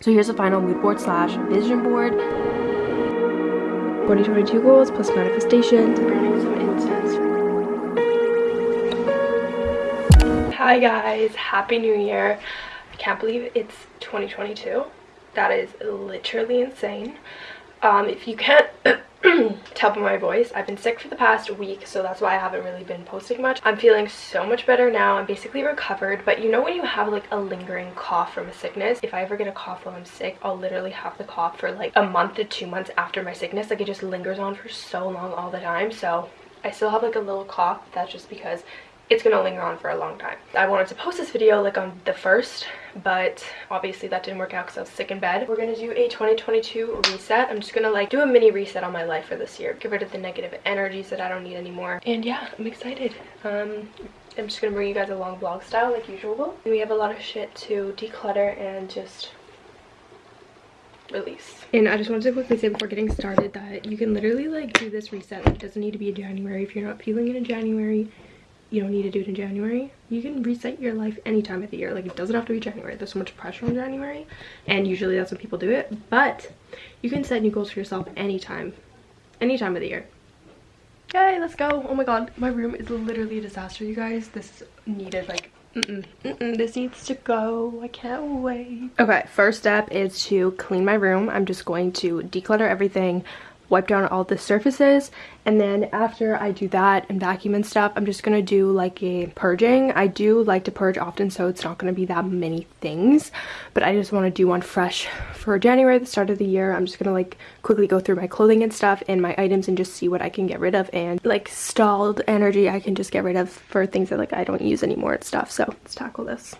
So here's the final mood board slash vision board. 2022 goals plus manifestations. Burning some incense. Hi guys, happy new year. I can't believe it's 2022. That is literally insane. Um, if you can't tell by my voice. I've been sick for the past week so that's why i haven't really been posting much. I'm feeling so much better now. I'm basically recovered but you know when you have like a lingering cough from a sickness? If i ever get a cough while i'm sick i'll literally have the cough for like a month to two months after my sickness. Like it just lingers on for so long all the time. So i still have like a little cough that's just because it's gonna linger on for a long time. I wanted to post this video like on the first, but obviously that didn't work out because I was sick in bed. We're gonna do a 2022 reset. I'm just gonna like do a mini reset on my life for this year. Get rid of the negative energies that I don't need anymore. And yeah, I'm excited. Um, I'm just gonna bring you guys along vlog style like usual. We have a lot of shit to declutter and just release. And I just wanted to quickly say before getting started that you can literally like do this reset. It doesn't need to be in January. If you're not feeling it in January, you don't need to do it in January. You can reset your life any time of the year. Like it doesn't have to be January. There's so much pressure on January and usually that's when people do it. But you can set new goals for yourself anytime. Any time of the year. Okay, let's go. Oh my god, my room is literally a disaster, you guys. This needed like Mm -mm, mm this needs to go. I can't wait. Okay, first step is to clean my room. I'm just going to declutter everything, wipe down all the surfaces. And then after I do that and vacuum and stuff I'm just gonna do like a purging. I do like to purge often so it's not gonna be that many things but I just want to do one fresh for January the start of the year. I'm just gonna like quickly go through my clothing and stuff and my items and just see what I can get rid of and like stalled energy I can just get rid of for things that like I don't use anymore and stuff. So let's tackle this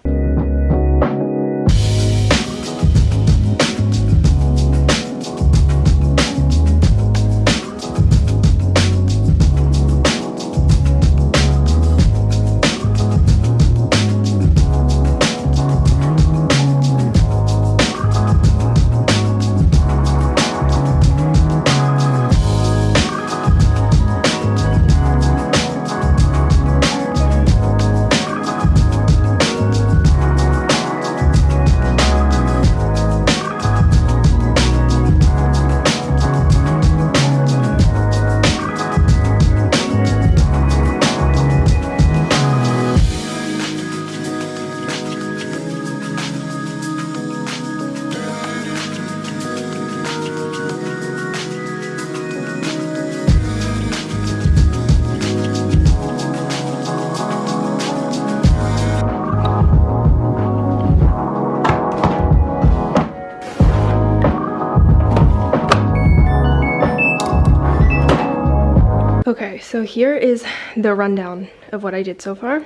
Okay, so here is the rundown of what I did so far.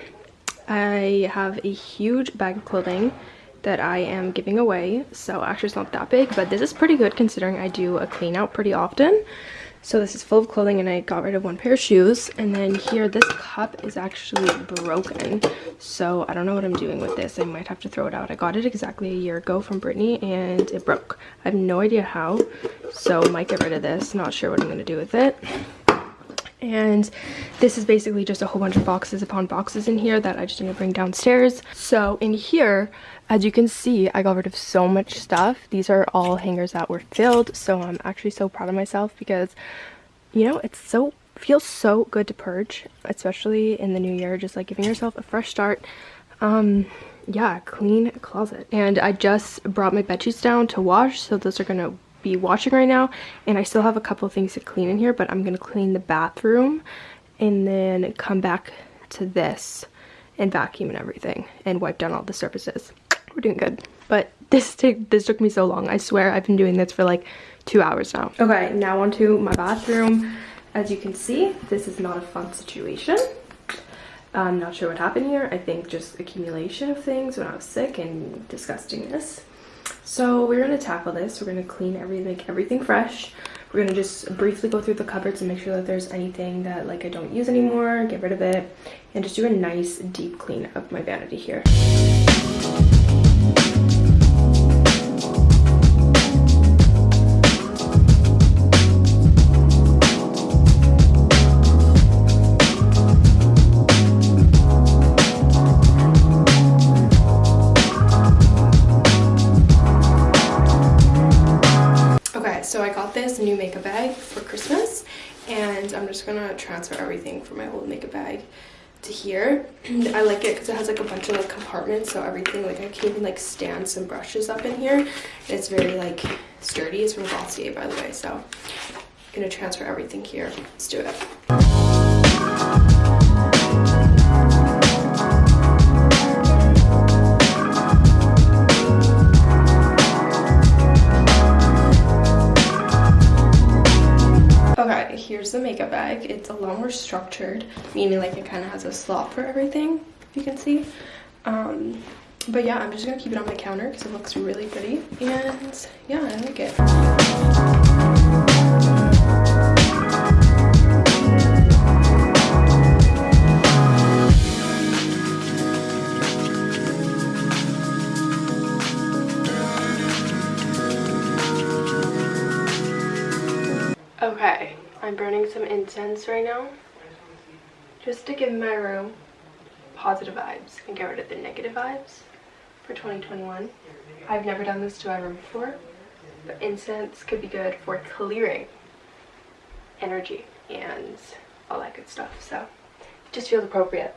I have a huge bag of clothing that I am giving away. So actually it's not that big, but this is pretty good considering I do a clean out pretty often. So this is full of clothing and I got rid of one pair of shoes. And then here, this cup is actually broken. So I don't know what I'm doing with this. I might have to throw it out. I got it exactly a year ago from Brittany and it broke. I have no idea how. So might get rid of this. Not sure what I'm going to do with it and this is basically just a whole bunch of boxes upon boxes in here that I just need to bring downstairs. So in here, as you can see, I got rid of so much stuff. These are all hangers that were filled, so I'm actually so proud of myself because, you know, it's so feels so good to purge, especially in the new year, just like giving yourself a fresh start. Um, yeah, clean closet. And I just brought my bed sheets down to wash, so those are gonna be watching right now and I still have a couple things to clean in here but I'm gonna clean the bathroom and then come back to this and vacuum and everything and wipe down all the surfaces. We're doing good. But this took this took me so long. I swear I've been doing this for like two hours now. Okay now onto my bathroom. As you can see this is not a fun situation. I'm not sure what happened here. I think just accumulation of things when I was sick and disgustingness so we're going to tackle this. We're going to clean everything, make everything fresh. We're going to just briefly go through the cupboards and make sure that there's anything that like I don't use anymore, get rid of it, and just do a nice deep clean of my vanity here. Makeup bag for Christmas and I'm just gonna transfer everything from my old makeup bag to here. I like it because it has like a bunch of like compartments so everything like I can even like stand some brushes up in here. It's very like sturdy. It's from Glossier by the way so I'm gonna transfer everything here. Let's do it. The makeup bag. It's a lot more structured, meaning like it kind of has a slot for everything, if you can see. Um, but yeah, I'm just gonna keep it on my counter because it looks really pretty. And yeah, I like it. Okay, I'm burning some incense right now just to give my room positive vibes and get rid of the negative vibes for 2021. I've never done this to my room before, but incense could be good for clearing energy and all that good stuff. So it just feels appropriate.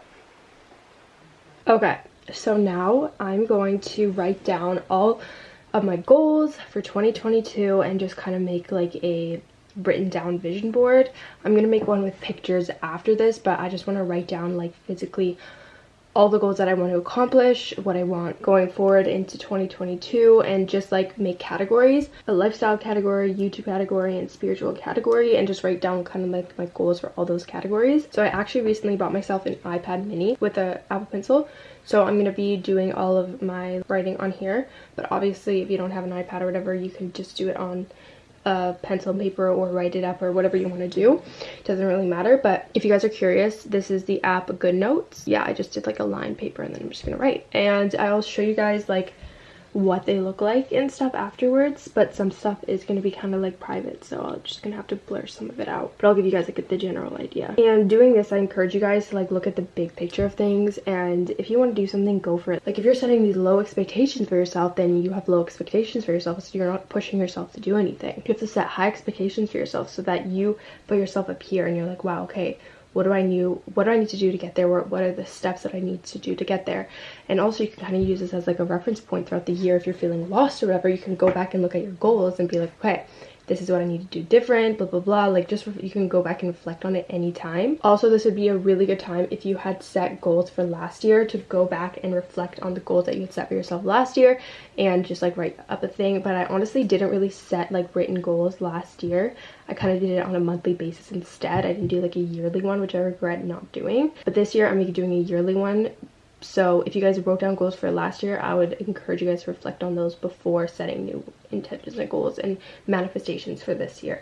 Okay, so now I'm going to write down all of my goals for 2022 and just kind of make like a written down vision board. I'm going to make one with pictures after this, but I just want to write down like physically all the goals that I want to accomplish, what I want going forward into 2022, and just like make categories, a lifestyle category, YouTube category, and spiritual category, and just write down kind of like my goals for all those categories. So I actually recently bought myself an iPad mini with a Apple Pencil. So I'm going to be doing all of my writing on here, but obviously if you don't have an iPad or whatever, you can just do it on a pencil and paper or write it up or whatever you want to do. It doesn't really matter but if you guys are curious this is the app GoodNotes yeah i just did like a line paper and then i'm just gonna write. And i'll show you guys like what they look like and stuff afterwards but some stuff is going to be kind of like private so i'm just gonna have to blur some of it out. But i'll give you guys like the general idea. And doing this i encourage you guys to like look at the big picture of things and if you want to do something go for it. Like if you're setting these low expectations for yourself then you have low expectations for yourself so you're not pushing yourself to do anything. You have to set high expectations for yourself so that you put yourself up here and you're like wow okay what do I need what do I need to do to get there? What, what are the steps that I need to do to get there? And also you can kind of use this as like a reference point throughout the year. If you're feeling lost or whatever you can go back and look at your goals and be like okay this is what I need to do different, blah, blah, blah. Like just, you can go back and reflect on it anytime. Also, this would be a really good time if you had set goals for last year to go back and reflect on the goals that you had set for yourself last year and just like write up a thing. But I honestly didn't really set like written goals last year. I kind of did it on a monthly basis instead. I didn't do like a yearly one, which I regret not doing. But this year I'm doing a yearly one so if you guys wrote down goals for last year, I would encourage you guys to reflect on those before setting new intentions and goals and manifestations for this year.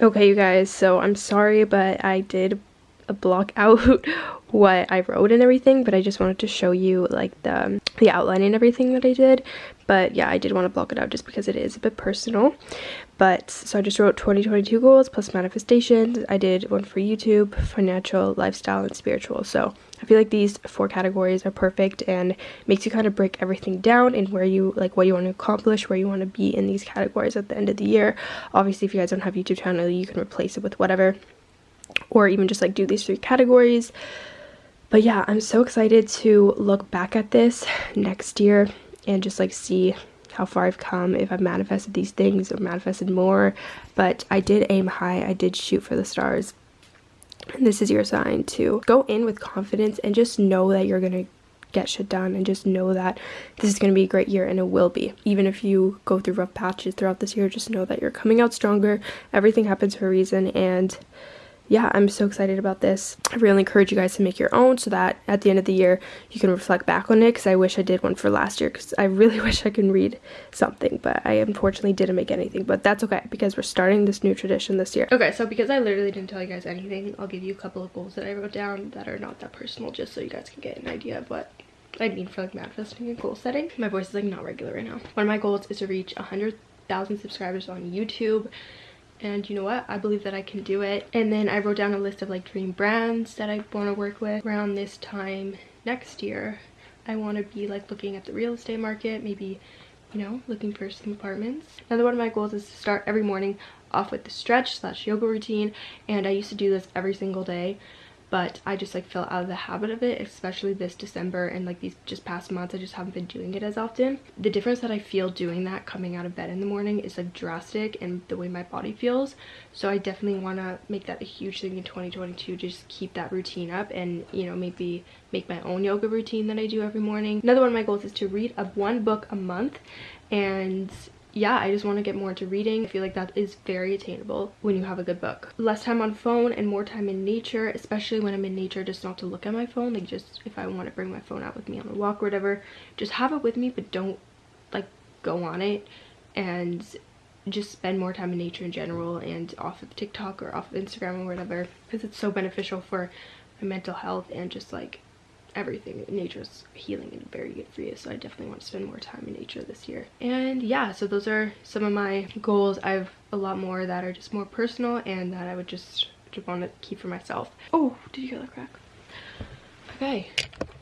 Okay, you guys, so I'm sorry, but I did block out what I wrote and everything, but I just wanted to show you like the, the outline and everything that I did. But yeah, I did want to block it out just because it is a bit personal. But so I just wrote 2022 goals plus manifestations. I did one for YouTube, financial, lifestyle, and spiritual. So I feel like these four categories are perfect and makes you kind of break everything down and where you like what you want to accomplish, where you want to be in these categories at the end of the year. Obviously, if you guys don't have YouTube channel, you can replace it with whatever or even just like do these three categories. But yeah, I'm so excited to look back at this next year and just like see how far I've come, if I've manifested these things or manifested more. But I did aim high, I did shoot for the stars. And this is your sign to go in with confidence and just know that you're gonna get shit done and just know that this is going to be a great year and it will be. Even if you go through rough patches throughout this year, just know that you're coming out stronger. Everything happens for a reason and yeah, I'm so excited about this. I really encourage you guys to make your own so that at the end of the year you can reflect back on it because I wish I did one for last year because I really wish I could read something, but I unfortunately didn't make anything. But that's okay because we're starting this new tradition this year. Okay, so because I literally didn't tell you guys anything, I'll give you a couple of goals that I wrote down that are not that personal just so you guys can get an idea of what I mean for like manifesting and goal setting. My voice is like not regular right now. One of my goals is to reach 100,000 subscribers on YouTube and you know what? I believe that i can do it. And then i wrote down a list of like dream brands that i want to work with around this time next year. I want to be like looking at the real estate market maybe you know looking for some apartments. Another one of my goals is to start every morning off with the stretch slash yoga routine and i used to do this every single day but I just like fell out of the habit of it especially this December and like these just past months I just haven't been doing it as often. The difference that I feel doing that coming out of bed in the morning is like drastic in the way my body feels so I definitely want to make that a huge thing in 2022 just keep that routine up and you know maybe make my own yoga routine that I do every morning. Another one of my goals is to read a one book a month and yeah, I just want to get more into reading. I feel like that is very attainable when you have a good book. Less time on phone and more time in nature, especially when I'm in nature, just not to look at my phone. Like just if I want to bring my phone out with me on a walk or whatever, just have it with me, but don't like go on it and just spend more time in nature in general and off of TikTok or off of Instagram or whatever because it's so beneficial for my mental health and just like everything. Nature's healing and very good for you so i definitely want to spend more time in nature this year. And yeah so those are some of my goals. I have a lot more that are just more personal and that i would just, just want to keep for myself. Oh did you hear that crack? Okay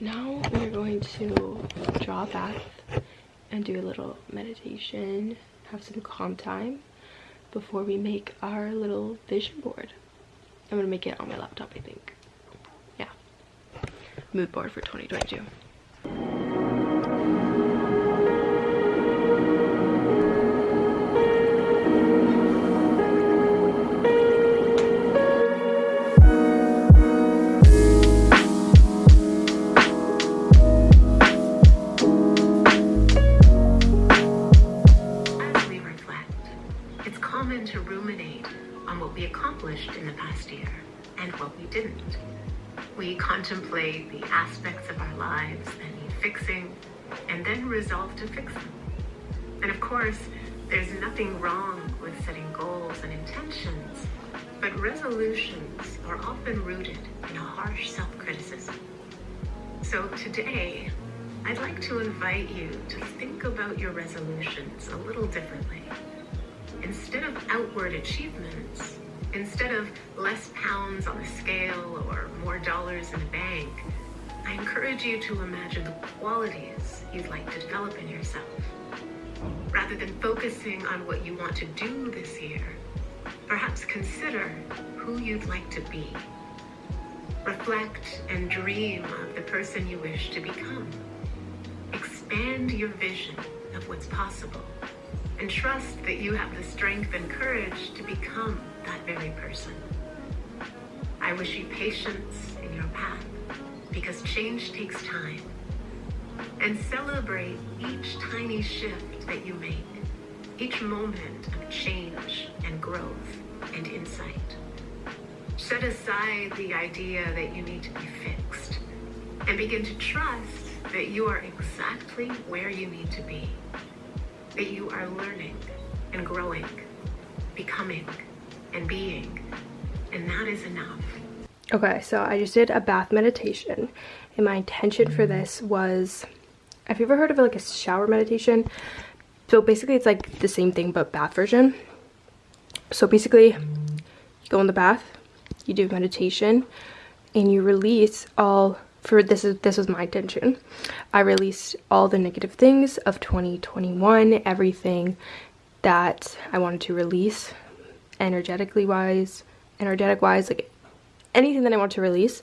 now we're going to draw a bath and do a little meditation have some calm time before we make our little vision board. I'm gonna make it on my laptop i think mood board for 2022. The aspects of our lives that need fixing and then resolve to fix them. And of course, there's nothing wrong with setting goals and intentions, but resolutions are often rooted in a harsh self-criticism. So today, I'd like to invite you to think about your resolutions a little differently. Instead of outward achievements, Instead of less pounds on the scale or more dollars in the bank, I encourage you to imagine the qualities you'd like to develop in yourself. Rather than focusing on what you want to do this year, perhaps consider who you'd like to be. Reflect and dream of the person you wish to become. Expand your vision of what's possible and trust that you have the strength and courage to become that very person. I wish you patience in your path because change takes time. And celebrate each tiny shift that you make, each moment of change and growth and insight. Set aside the idea that you need to be fixed and begin to trust that you are exactly where you need to be, that you are learning and growing, becoming and being. And that is enough. Okay, so I just did a bath meditation. And my intention for this was, have you ever heard of like a shower meditation? So basically it's like the same thing but bath version. So basically you go in the bath, you do meditation, and you release all for this is this was my intention. I released all the negative things of 2021, everything that I wanted to release energetically wise, energetic wise, like anything that I want to release,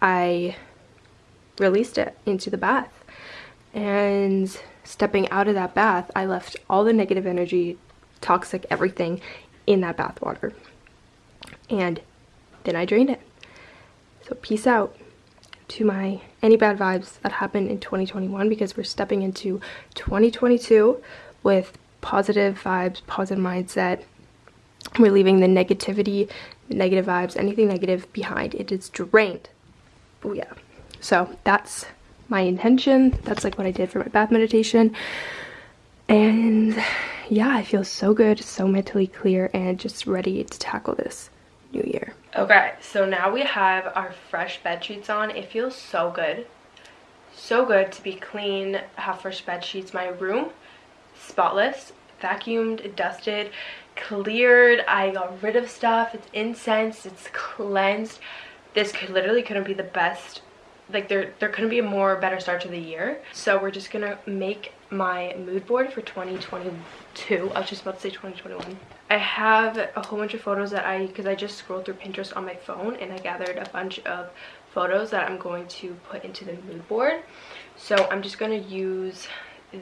I released it into the bath. And stepping out of that bath, I left all the negative energy, toxic everything in that bath water. And then I drained it. So peace out to my any bad vibes that happened in 2021 because we're stepping into 2022 with positive vibes, positive mindset, we're leaving the negativity, negative vibes, anything negative behind. It is drained. Oh yeah. So that's my intention. That's like what I did for my bath meditation. And yeah, I feel so good, so mentally clear, and just ready to tackle this new year. Okay, so now we have our fresh bed sheets on. It feels so good. So good to be clean, have fresh bed sheets. My room, spotless, vacuumed, dusted, cleared. I got rid of stuff. It's incensed. It's cleansed. This could literally couldn't be the best like there there couldn't be a more better start to the year so we're just gonna make my mood board for 2022 i was just about to say 2021 i have a whole bunch of photos that i because i just scrolled through pinterest on my phone and i gathered a bunch of photos that i'm going to put into the mood board so i'm just going to use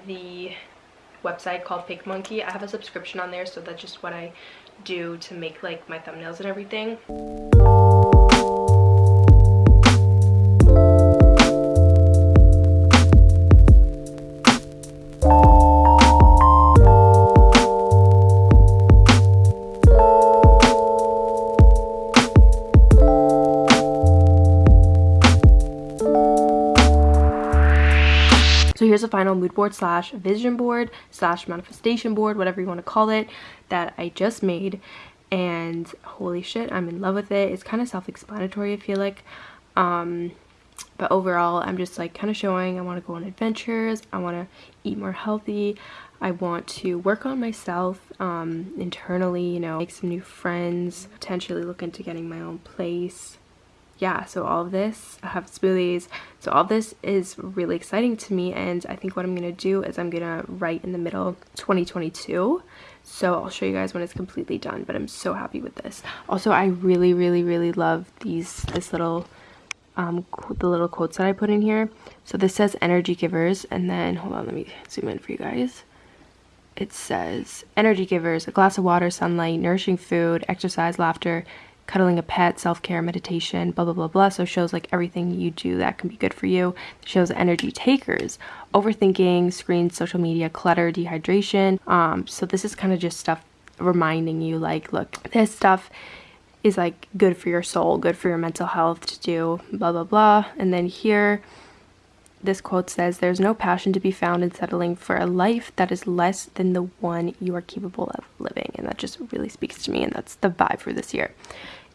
the website called PicMonkey. I have a subscription on there, so that's just what I do to make like my thumbnails and everything. A final mood board slash vision board slash manifestation board, whatever you want to call it, that I just made. And holy shit, I'm in love with it. It's kind of self-explanatory, I feel like. Um, but overall, I'm just like kind of showing I want to go on adventures. I want to eat more healthy. I want to work on myself um, internally, you know, make some new friends, potentially look into getting my own place yeah, so all of this, I have smoothies. So all this is really exciting to me and I think what I'm going to do is I'm going to write in the middle 2022. So I'll show you guys when it's completely done, but I'm so happy with this. Also, I really, really, really love these, this little, um, the little quotes that I put in here. So this says energy givers and then, hold on, let me zoom in for you guys. It says energy givers, a glass of water, sunlight, nourishing food, exercise, laughter, cuddling a pet, self-care, meditation, blah, blah, blah, blah. So shows like everything you do that can be good for you. It shows energy takers, overthinking, screens, social media, clutter, dehydration. Um, so this is kind of just stuff reminding you like, look, this stuff is like good for your soul, good for your mental health to do, blah, blah, blah. And then here, this quote says, There's no passion to be found in settling for a life that is less than the one you are capable of living. And that just really speaks to me, and that's the vibe for this year.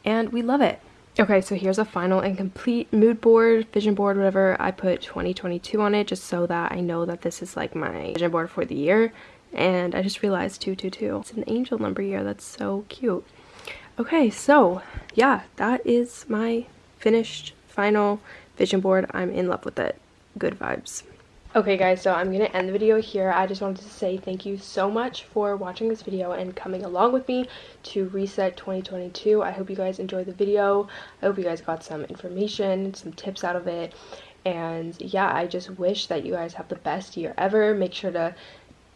And we love it. Okay, so here's a final and complete mood board, vision board, whatever. I put 2022 on it just so that I know that this is like my vision board for the year. And I just realized 222. It's an angel number year. That's so cute. Okay, so yeah, that is my finished final vision board. I'm in love with it good vibes. Okay guys, so I'm going to end the video here. I just wanted to say thank you so much for watching this video and coming along with me to Reset 2022. I hope you guys enjoyed the video. I hope you guys got some information, some tips out of it. And yeah, I just wish that you guys have the best year ever. Make sure to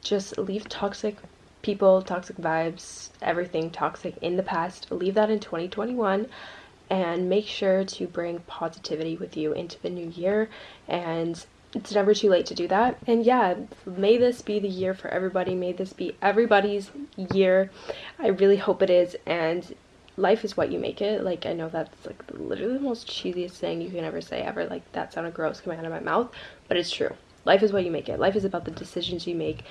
just leave toxic people, toxic vibes, everything toxic in the past. Leave that in 2021 and make sure to bring positivity with you into the new year and it's never too late to do that. And yeah may this be the year for everybody. May this be everybody's year. I really hope it is and life is what you make it. Like i know that's like literally the most cheesiest thing you can ever say ever. Like that sounded gross coming out of my mouth but it's true. Life is what you make it. Life is about the decisions you make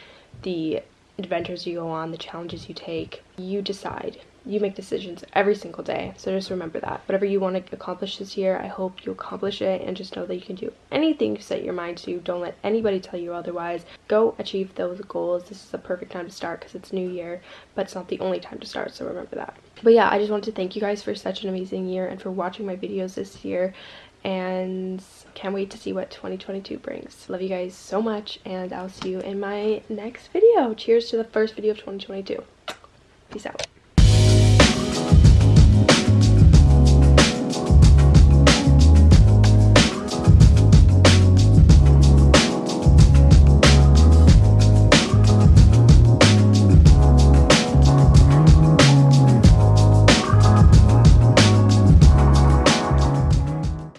the adventures you go on the challenges you take. You decide you make decisions every single day so just remember that. Whatever you want to accomplish this year i hope you accomplish it and just know that you can do anything you set your mind to don't let anybody tell you otherwise. Go achieve those goals. This is the perfect time to start because it's new year but it's not the only time to start so remember that. But yeah i just wanted to thank you guys for such an amazing year and for watching my videos this year and can't wait to see what 2022 brings. Love you guys so much and i'll see you in my next video. Cheers to the first video of 2022 peace out